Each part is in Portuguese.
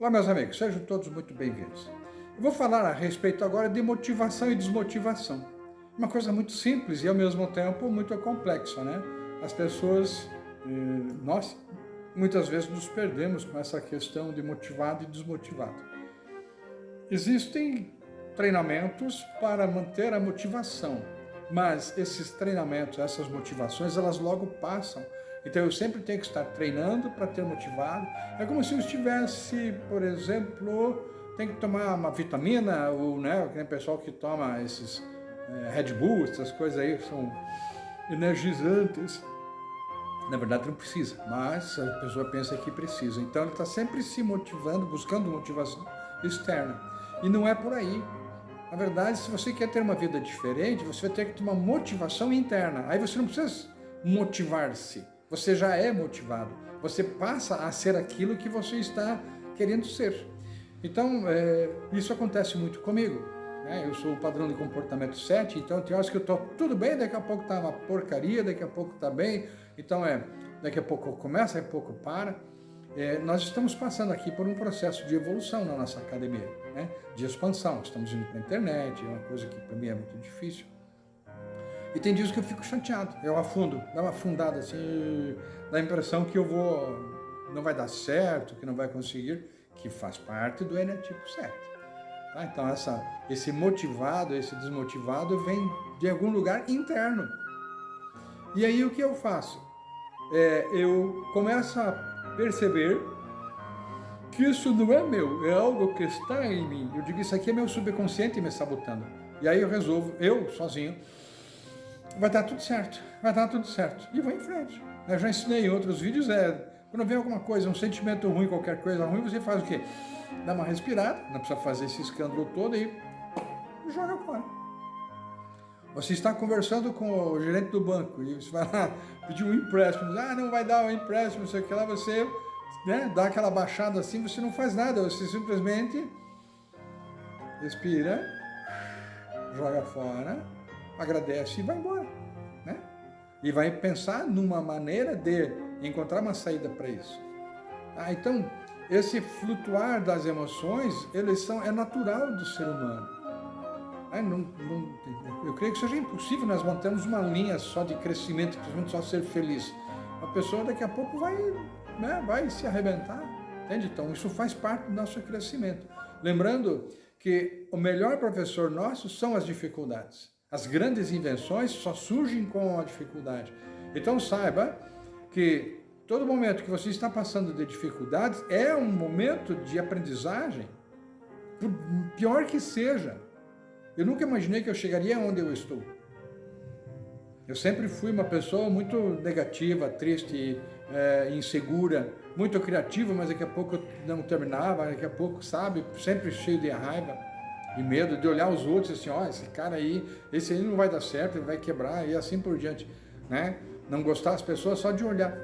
Olá, meus amigos, sejam todos muito bem-vindos. Eu vou falar a respeito agora de motivação e desmotivação. Uma coisa muito simples e, ao mesmo tempo, muito complexa, né? As pessoas, eh, nós, muitas vezes nos perdemos com essa questão de motivado e desmotivado. Existem treinamentos para manter a motivação, mas esses treinamentos, essas motivações, elas logo passam então eu sempre tenho que estar treinando para ter motivado. É como se eu estivesse, por exemplo, tem que tomar uma vitamina, ou né, tem pessoal que toma esses é, Red Bull, essas coisas aí que são energizantes. Na verdade não precisa, mas a pessoa pensa que precisa. Então ele está sempre se motivando, buscando motivação externa. E não é por aí. Na verdade, se você quer ter uma vida diferente, você vai ter que ter uma motivação interna. Aí você não precisa motivar-se você já é motivado, você passa a ser aquilo que você está querendo ser. Então, é, isso acontece muito comigo. Né? Eu sou o padrão de comportamento 7, então tem horas que eu estou tudo bem, daqui a pouco está uma porcaria, daqui a pouco está bem, então é, daqui a pouco começa, daqui a pouco para. É, nós estamos passando aqui por um processo de evolução na nossa academia, né? de expansão. Estamos indo para a internet, é uma coisa que para mim é muito difícil. E tem dias que eu fico chateado, eu afundo, dá uma afundada assim, dá a impressão que eu vou, não vai dar certo, que não vai conseguir, que faz parte do eneatipo 7. Tá? Então essa, esse motivado, esse desmotivado vem de algum lugar interno. E aí o que eu faço? É, eu começo a perceber que isso não é meu, é algo que está em mim. Eu digo, isso aqui é meu subconsciente me sabotando. E aí eu resolvo, eu sozinho, vai dar tudo certo, vai dar tudo certo. E vou em frente. Eu já ensinei em outros vídeos, é, quando vem alguma coisa, um sentimento ruim, qualquer coisa ruim, você faz o quê? Dá uma respirada, não precisa fazer esse escândalo todo e joga fora. Você está conversando com o gerente do banco e você vai lá pedir um empréstimo, ah, não vai dar um empréstimo, não sei o que lá, você né, dá aquela baixada assim, você não faz nada, você simplesmente respira, joga fora, agradece e vai embora. Né? E vai pensar numa maneira de encontrar uma saída para isso. Ah, então, esse flutuar das emoções, eles são, é natural do ser humano. Ah, não, não, eu creio que seja impossível nós mantermos uma linha só de crescimento, só ser feliz. A pessoa daqui a pouco vai, né, vai se arrebentar. Entende? Então, isso faz parte do nosso crescimento. Lembrando que o melhor professor nosso são as dificuldades. As grandes invenções só surgem com a dificuldade. Então saiba que todo momento que você está passando de dificuldades é um momento de aprendizagem, por pior que seja. Eu nunca imaginei que eu chegaria onde eu estou. Eu sempre fui uma pessoa muito negativa, triste, é, insegura, muito criativa, mas daqui a pouco não terminava, daqui a pouco, sabe, sempre cheio de raiva e medo de olhar os outros assim, ó, oh, esse cara aí, esse aí não vai dar certo, ele vai quebrar e assim por diante, né? Não gostar das pessoas só de olhar.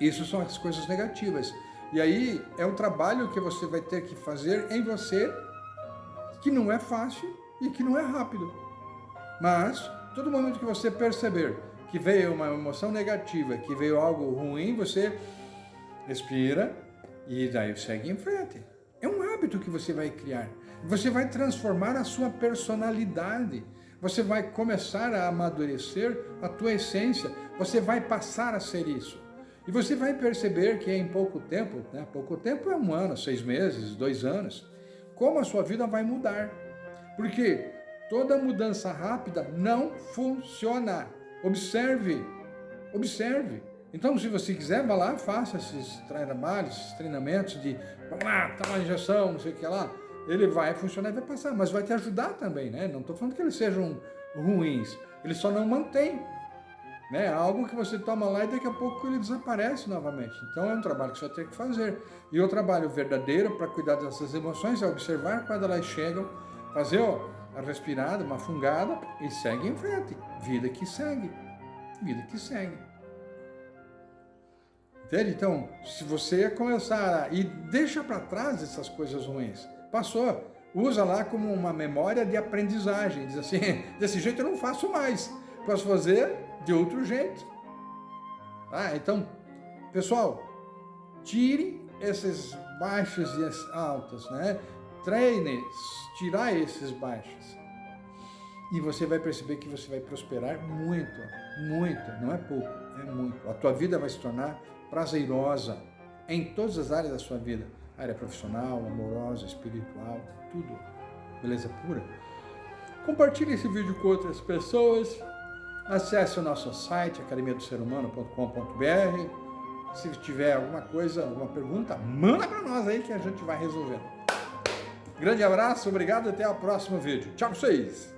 Isso são as coisas negativas. E aí é um trabalho que você vai ter que fazer em você, que não é fácil e que não é rápido. Mas, todo momento que você perceber que veio uma emoção negativa, que veio algo ruim, você respira e daí segue em frente. Hábito que você vai criar. Você vai transformar a sua personalidade. Você vai começar a amadurecer a tua essência. Você vai passar a ser isso. E você vai perceber que em pouco tempo, né? pouco tempo é um ano, seis meses, dois anos, como a sua vida vai mudar. Porque toda mudança rápida não funciona. Observe, observe. Então, se você quiser, vá lá, faça esses trabalhos, esses treinamentos de, vamos lá, tá injeção, não sei o que lá ele vai funcionar e vai passar, mas vai te ajudar também, né? Não estou falando que eles sejam ruins, ele só não mantém. Né? Algo que você toma lá e daqui a pouco ele desaparece novamente. Então é um trabalho que você ter que fazer. E o trabalho verdadeiro para cuidar dessas emoções é observar quando elas chegam, fazer ó, a respirada, uma fungada e segue em frente. Vida que segue. Vida que segue. Entende? Então, se você começar a... e deixa para trás essas coisas ruins, Passou. Usa lá como uma memória de aprendizagem. Diz assim, desse jeito eu não faço mais. Posso fazer de outro jeito. Ah, então, pessoal, tire esses baixos e altos, né? Treine, tirar esses baixos. E você vai perceber que você vai prosperar muito, muito, não é pouco, é muito. A tua vida vai se tornar prazerosa em todas as áreas da sua vida. Área profissional, amorosa, espiritual, tudo. Beleza pura? Compartilhe esse vídeo com outras pessoas. Acesse o nosso site, academiadoserhumano.com.br. Se tiver alguma coisa, alguma pergunta, manda para nós aí que a gente vai resolver. Grande abraço, obrigado até o próximo vídeo. Tchau pra vocês!